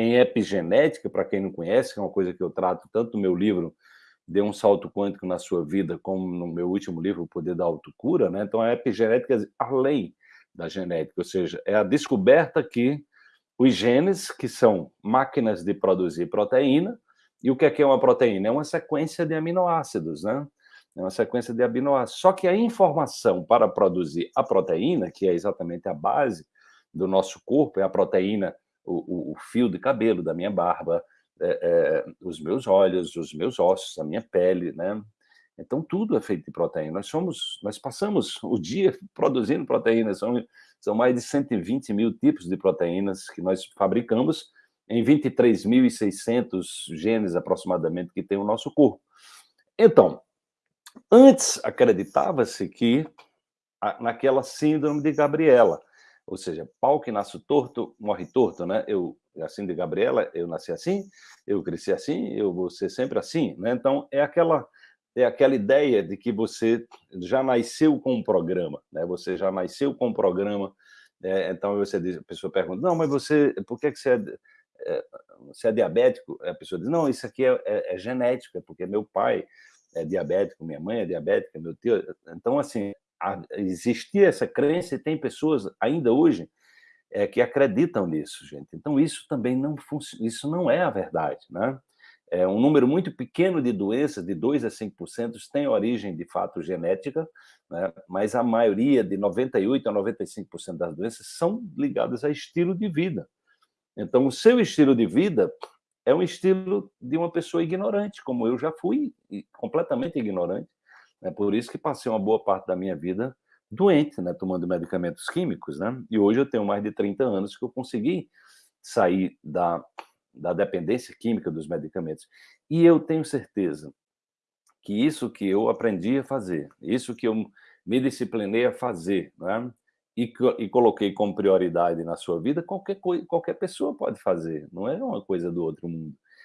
em epigenética, para quem não conhece, que é uma coisa que eu trato tanto no meu livro Dê um Salto Quântico na Sua Vida, como no meu último livro, O Poder da Autocura, né? Então, a epigenética além da genética, ou seja, é a descoberta que os genes, que são máquinas de produzir proteína, e o que é, que é uma proteína? É uma sequência de aminoácidos, né? É uma sequência de aminoácidos. Só que a informação para produzir a proteína, que é exatamente a base do nosso corpo, é a proteína, o, o, fio de cabelo da minha barba, é, é, os meus olhos, os meus ossos, a minha pele, né? Então, tudo é feito de proteína. Nós somos, nós passamos o dia produzindo proteínas, são, são mais de 120 mil tipos de proteínas que nós fabricamos em 23.600 genes aproximadamente que tem o nosso corpo. Então, antes acreditava-se que naquela síndrome de Gabriela, ou seja, pau que nasce torto, morre torto, né? Eu, assim de Gabriela, eu nasci assim, eu cresci assim, eu vou ser sempre assim, né? Então, é aquela é aquela ideia de que você já nasceu com um programa, né? Você já nasceu com um programa, é, então você diz, a pessoa pergunta, não, mas você, por que, que você é, é, você é diabético? A pessoa diz, não, isso aqui é, é, é genético, é porque meu pai é diabético, minha mãe é diabética, meu tio... Então, assim, existia essa crença e tem pessoas ainda hoje é, que acreditam nisso, gente. Então, isso também não funciona, isso não é a verdade, né? É um número muito pequeno de doenças, de 2 a 5%, tem origem, de fato, genética, né? mas a maioria, de 98% a 95% das doenças, são ligadas a estilo de vida. Então, o seu estilo de vida é um estilo de uma pessoa ignorante, como eu já fui, completamente ignorante. É por isso que passei uma boa parte da minha vida doente, né, tomando medicamentos químicos, né? E hoje eu tenho mais de 30 anos que eu consegui sair da, da dependência química dos medicamentos. E eu tenho certeza que isso que eu aprendi a fazer, isso que eu me disciplinei a fazer, né? E, e coloquei como prioridade na sua vida, qualquer, qualquer pessoa pode fazer, não é uma coisa do outro mundo.